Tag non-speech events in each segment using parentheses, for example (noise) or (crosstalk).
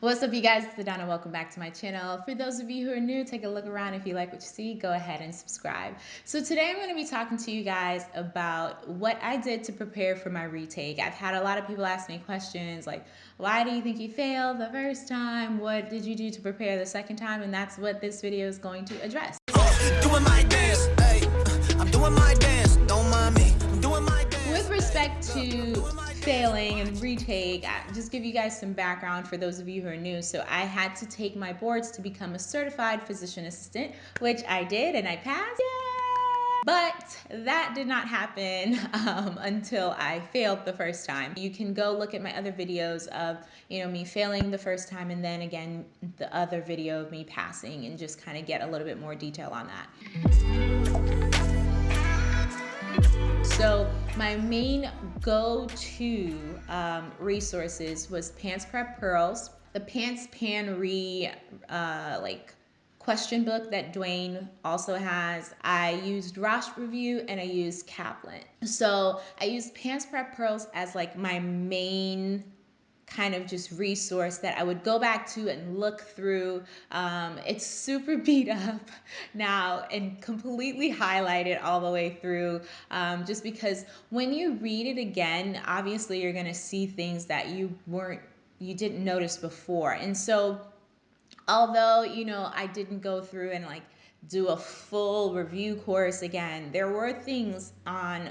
What's up you guys, it's Adana, welcome back to my channel. For those of you who are new, take a look around. If you like what you see, go ahead and subscribe. So today I'm going to be talking to you guys about what I did to prepare for my retake. I've had a lot of people ask me questions like, why do you think you failed the first time? What did you do to prepare the second time? And that's what this video is going to address. Doing my dance, hey, I'm doing my dance, don't mind me, I'm doing my dance. With respect to failing and retake, I just give you guys some background for those of you who are new. So I had to take my boards to become a certified physician assistant, which I did and I passed. Yay! But that did not happen (laughs) um, until I failed the first time. You can go look at my other videos of, you know, me failing the first time and then again, the other video of me passing and just kind of get a little bit more detail on that. So my main go-to um, resources was PANCE Prep Pearls, the PANCE PANRE uh, like question book that Dwayne also has. I used Rosh Review and I used Kaplan. So I used PANCE Prep Pearls as like my main kind of just resource that I would go back to and look through. Um, it's super (laughs) beat up now and completely highlighted all the way through um, just because when you read it again, obviously you're going to see things that you weren't, you didn't notice before. And so although, you know, I didn't go through and like do a full review course again, there were things on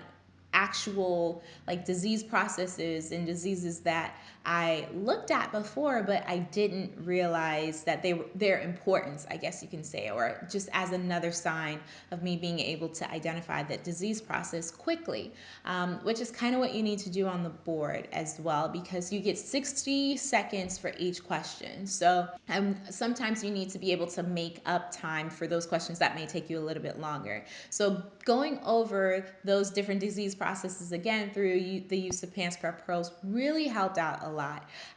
actual like disease processes and diseases that I looked at before, but I didn't realize that they were their importance, I guess you can say, or just as another sign of me being able to identify that disease process quickly, um, which is kind of what you need to do on the board as well, because you get 60 seconds for each question. So um, sometimes you need to be able to make up time for those questions that may take you a little bit longer. So going over those different disease processes again through the use of PANCE Prep Pearls really helped out a lot.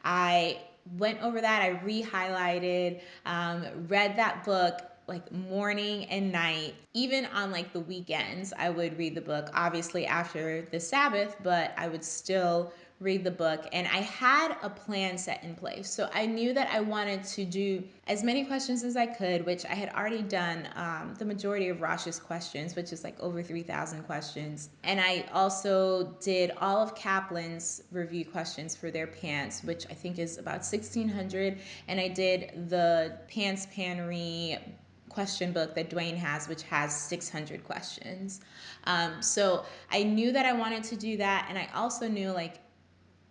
I went over that, I re-highlighted, um, read that book like morning and night. Even on like the weekends i would read the book obviously after the sabbath but i would still read the book and I had a plan set in place. So I knew that I wanted to do as many questions as I could, which I had already done um, the majority of Rosh's questions, which is like over 3,000 questions. And I also did all of Kaplan's review questions for their PANCE, which I think is about 1,600. And I did the PANCE PANRE question book that Dwayne has, which has 600 questions. Um, so I knew that I wanted to do that. And I also knew like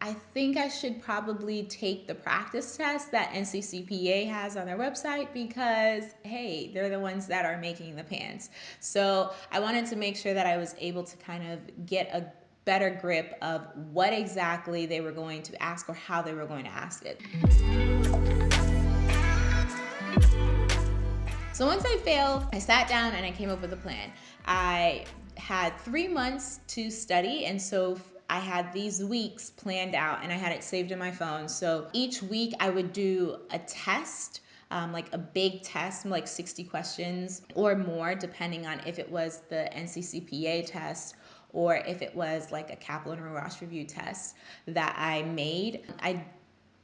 I think I should probably take the practice test that NCCPA has on their website because, hey, they're the ones that are making the PANCE. So I wanted to make sure that I was able to kind of get a better grip of what exactly they were going to ask or how they were going to ask it. So once I failed, I sat down and I came up with a plan. I had three months to study and so I had these weeks planned out and I had it saved in my phone. So each week I would do a test. Um, like a big test, like 60 questions or more, depending on if it was the NCCPA test or if it was like a Kaplan or Rosh review test that I made. I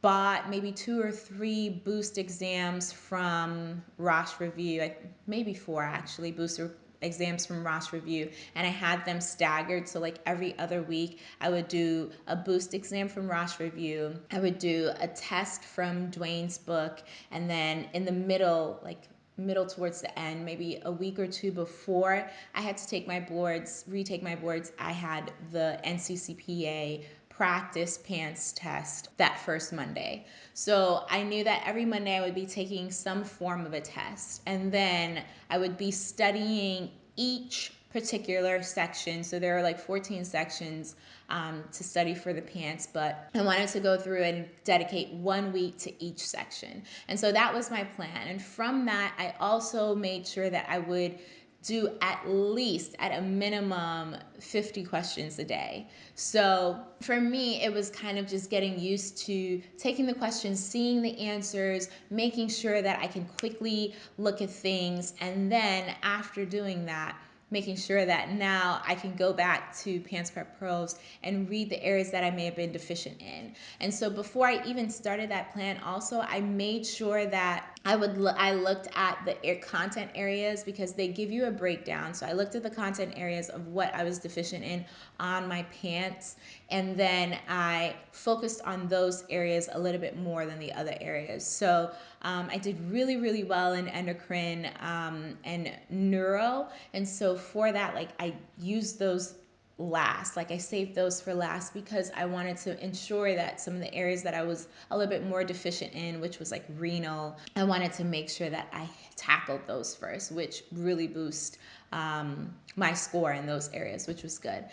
bought maybe two or three boost exams from Rosh Review, maybe four actually, booster exams from Rosh Review and I had them staggered. So like every other week I would do a boost exam from Rosh Review. I would do a test from Dwayne's book. And then in the middle, like middle towards the end, maybe a week or two before I had to take my boards, retake my boards, I had the NCCPA practice PANCE test that first Monday. So I knew that every Monday I would be taking some form of a test and then I would be studying each particular section. So there are like 14 sections um, to study for the PANCE, but I wanted to go through and dedicate one week to each section. And so that was my plan. And from that, I also made sure that I would do at least at a minimum 50 questions a day. So for me, it was kind of just getting used to taking the questions, seeing the answers, making sure that I can quickly look at things. And then after doing that, making sure that now I can go back to PANCE Prep Pearls and read the areas that I may have been deficient in. And so before I even started that plan, also I made sure that I would lo- I looked at the content areas because they give you a breakdown. So I looked at the content areas of what I was deficient in on my PANCE, and then I focused on those areas a little bit more than the other areas. So um, I did really really well in endocrine um, and neuro, and so for that, like I used those last. Like I saved those for last because I wanted to ensure that some of the areas that I was a little bit more deficient in, which was like renal, I wanted to make sure that I tackled those first, which really boost um, my score in those areas, which was good.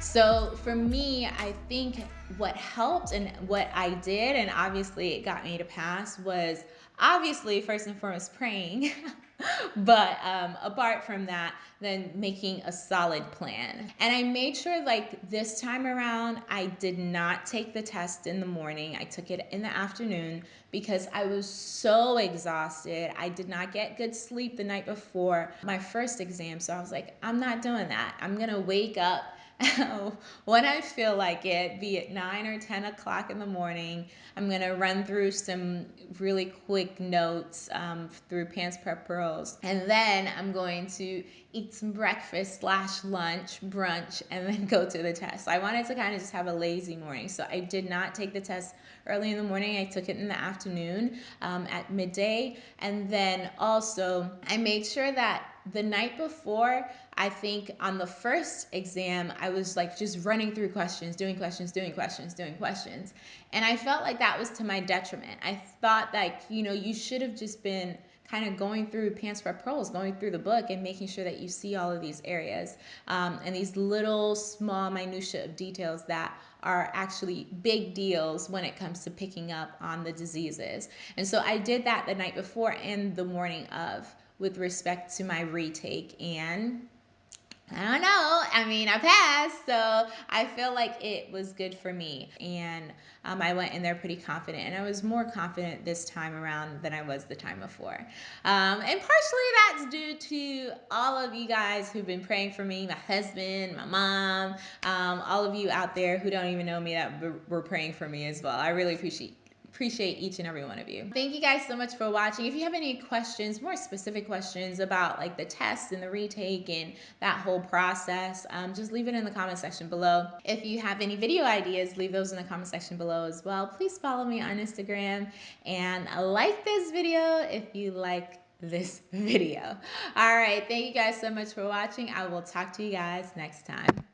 So for me, I think what helped and what I did, and obviously it got me to pass, was obviously first and foremost praying. (laughs) but um, apart from that, then making a solid plan. And I made sure, like this time around, I did not take the test in the morning. I took it in the afternoon because I was so exhausted. I did not get good sleep the night before my first exam. So I was like, I'm not doing that. I'm to wake up (laughs) when I feel like it, be it 9 or 10 o'clock in the morning, I'm going to run through some really quick notes um, through PANCE Prep Pearls. And then I'm going to eat some breakfast slash lunch, brunch, and then (laughs) go to the test. I wanted to kind of just have a lazy morning. So I did not take the test early in the morning. I took it in the afternoon um, at midday. And then also, I made sure that the night before, I think on the first exam, I was like just running through questions, doing questions, doing questions, doing questions. And I felt like that was to my detriment. I thought like, you know, you should have just been kind of going through PANCE for Pearls, going through the book and making sure that you see all of these areas um, and these little small minutia of details that are actually big deals when it comes to picking up on the diseases. And so I did that the night before and the morning of with respect to my retake and I don't know. I mean, I passed, so I feel like it was good for me. And um, I went in there pretty confident, and I was more confident this time around than I was the time before. Um, and partially that's due to all of you guys who've been praying for me my husband, my mom, um, all of you out there who don't even know me that were praying for me as well. I really appreciate appreciate each and every one of you. Thank you guys so much for watching. If you have any questions, more specific questions about like the test and the retake and that whole process, um, just leave it in the comment section below. If you have any video ideas, leave those in the comment section below as well. Please follow me on Instagram and like this video if you like this (laughs) video. All right, thank you guys so much for watching. I will talk to you guys next time.